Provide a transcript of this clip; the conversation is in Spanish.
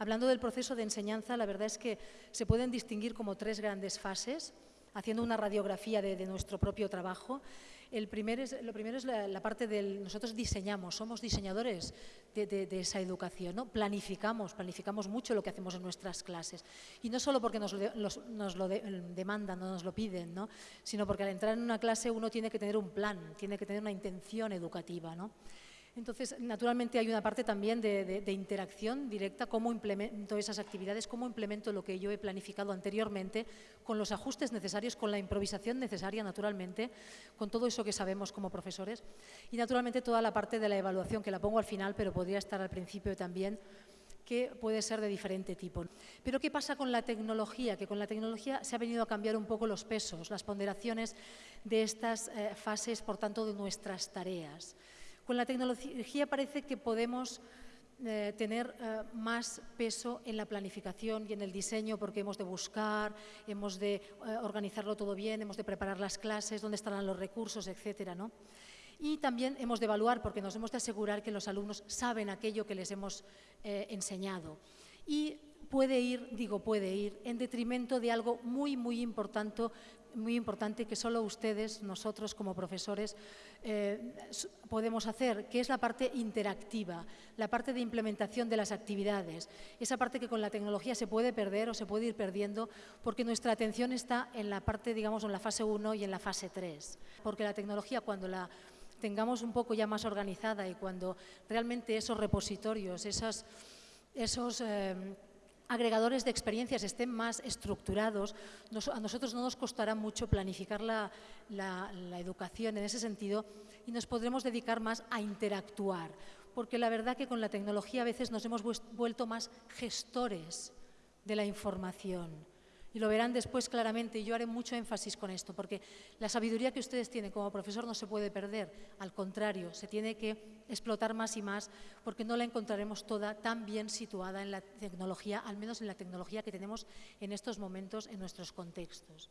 Hablando del proceso de enseñanza, la verdad es que se pueden distinguir como tres grandes fases, haciendo una radiografía de, nuestro propio trabajo. El primer es, lo primero es la, parte del, nosotros diseñamos, somos diseñadores de, esa educación, ¿no? planificamos, planificamos mucho lo que hacemos en nuestras clases. Y no solo porque nos lo, demandan, no nos lo piden, ¿no? sino porque al entrar en una clase uno tiene que tener un plan, tiene que tener una intención educativa. ¿no? Entonces, naturalmente hay una parte también de, interacción directa, cómo implemento esas actividades, cómo implemento lo que yo he planificado anteriormente, con los ajustes necesarios, con la improvisación necesaria, naturalmente, con todo eso que sabemos como profesores. Y, naturalmente, toda la parte de la evaluación, que la pongo al final, pero podría estar al principio también, que puede ser de diferente tipo. Pero ¿qué pasa con la tecnología? Que con la tecnología se ha venido a cambiar un poco los pesos, las ponderaciones de estas eh, fases, por tanto, de nuestras tareas. Con la tecnología parece que podemos eh, tener eh, más peso en la planificación y en el diseño porque hemos de buscar, hemos de eh, organizarlo todo bien, hemos de preparar las clases, dónde estarán los recursos, etcétera, ¿no? Y también hemos de evaluar porque nos hemos de asegurar que los alumnos saben aquello que les hemos enseñado. Y puede ir, digo puede ir, en detrimento de algo muy, muy importante, muy importante que solo ustedes, nosotros como profesores, eh, podemos hacer, que es la parte interactiva, la parte de implementación de las actividades, esa parte que con la tecnología se puede perder o se puede ir perdiendo porque nuestra atención está en la parte, digamos, en la fase 1 y en la fase 3. Porque la tecnología, cuando la tengamos un poco ya más organizada y cuando realmente esos repositorios, esas, esos... Eh, agregadores de experiencias estén más estructurados, a nosotros no nos costará mucho planificar la, educación en ese sentido y nos podremos dedicar más a interactuar, porque la verdad que con la tecnología a veces nos hemos vuelto más gestores de la información y lo verán después claramente, y yo haré mucho énfasis con esto, porque la sabiduría que ustedes tienen como profesor no se puede perder, al contrario, se tiene que explotar más y más, porque no la encontraremos toda tan bien situada en la tecnología, al menos en la tecnología que tenemos en estos momentos en nuestros contextos.